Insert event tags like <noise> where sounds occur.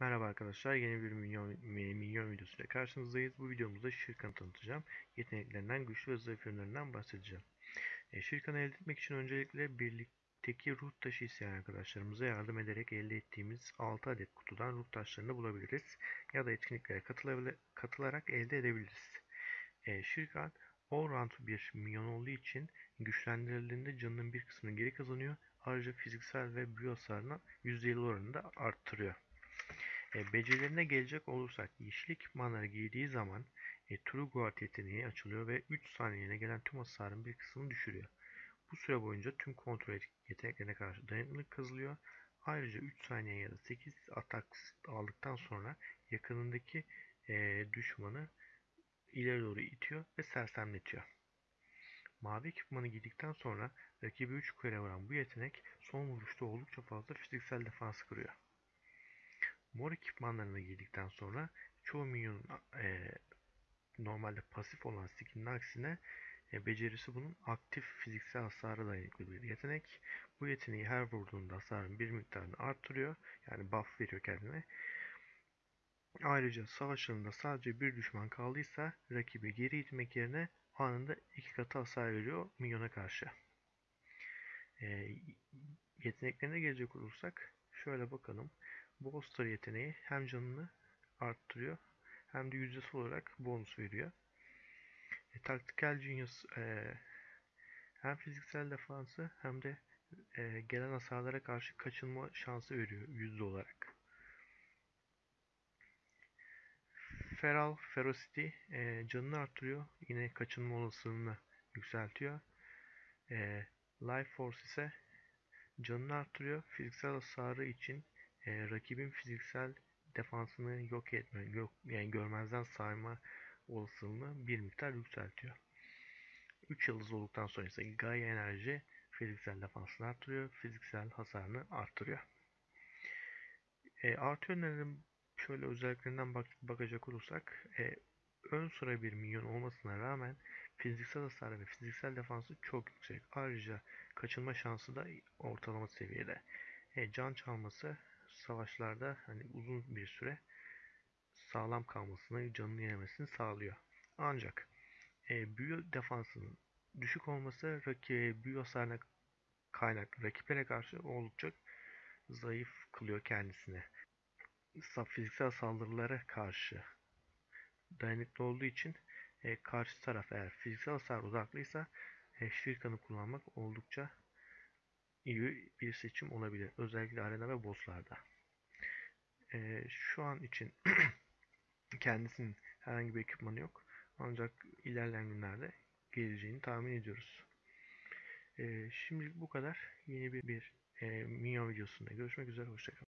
Merhaba arkadaşlar, yeni bir minyon, minyon videosuyla karşınızdayız. Bu videomuzda Şirkan'ı tanıtacağım. Yeteneklerinden, güçlü ve zayıf yönlerinden bahsedeceğim. E, Şirkan'ı elde etmek için öncelikle birlikteki ruh taşı isteyen arkadaşlarımıza yardım ederek elde ettiğimiz 6 adet kutudan ruh taşlarını bulabiliriz. Ya da etkinliklere katılarak elde edebiliriz. E, Şirkan all-round bir minyon olduğu için güçlendirildiğinde canının bir kısmını geri kazanıyor. Ayrıca fiziksel ve büyü hasarını %50 oranında arttırıyor. E, becerilerine gelecek olursak yeşil ekipmanları giydiği zaman e, True Guard yeteneği açılıyor ve 3 saniyene gelen tüm hasarın bir kısmını düşürüyor. Bu süre boyunca tüm kontrol yeteneklerine karşı dayanıklılık kazılıyor. Ayrıca 3 saniye ya da 8 atak aldıktan sonra yakınındaki e, düşmanı ileri doğru itiyor ve sersemletiyor. Mavi ekipmanı giydikten sonra rakibi 3 kere vuran bu yetenek son vuruşta oldukça fazla fiziksel defans kırıyor. Mor ekipmanlarını giydikten sonra çoğu minyonun e, normalde pasif olan skill'in aksine e, becerisi bunun aktif fiziksel hasara dayanıklı bir yetenek. Bu yeteneği her vurduğunda hasarın bir miktarını arttırıyor. Yani buff veriyor kendine. Ayrıca savaşlarında sadece bir düşman kaldıysa rakibi geri itmek yerine anında iki katı hasar veriyor minyona karşı. E, yeteneklerine gelecek olursak şöyle bakalım. Bolster yeteneği hem canını arttırıyor hem de yüzdesi olarak bonus veriyor. E, Tactical Genius e, hem fiziksel defansı hem de e, gelen hasarlara karşı kaçınma şansı veriyor yüzde olarak. Feral Ferocity e, canını arttırıyor. Yine kaçınma olasılığını yükseltiyor. E, Life Force ise canını arttırıyor. Fiziksel hasarı için e, rakibin fiziksel defansını yok etme, yok, yani görmezden sayma olasılığını bir miktar yükseltiyor. 3 yıldız olduktan sonra ise Gaia enerji fiziksel defansını arttırıyor, fiziksel hasarını arttırıyor. E, artı yönlerin şöyle özelliklerinden bak bakacak olursak e, ön sıra bir minyon olmasına rağmen fiziksel hasar ve fiziksel defansı çok yüksek. Ayrıca kaçınma şansı da ortalama seviyede. E, can çalması savaşlarda hani uzun bir süre sağlam kalmasını, canını yemesini sağlıyor. Ancak e, büyü defansının düşük olması rakip büyü hasarına kaynak rakiplere karşı oldukça zayıf kılıyor kendisini. Fiziksel saldırılara karşı dayanıklı olduğu için e, karşı taraf eğer fiziksel hasar uzaklıysa e, Şirkan'ı kullanmak oldukça iyi bir seçim olabilir. Özellikle arena ve bosslarda. Ee, şu an için <clears throat> kendisinin herhangi bir ekipmanı yok. Ancak ilerleyen günlerde geleceğini tahmin ediyoruz. Ee, şimdilik bu kadar. Yeni bir, bir e, minyon videosunda görüşmek üzere. Hoşçakalın.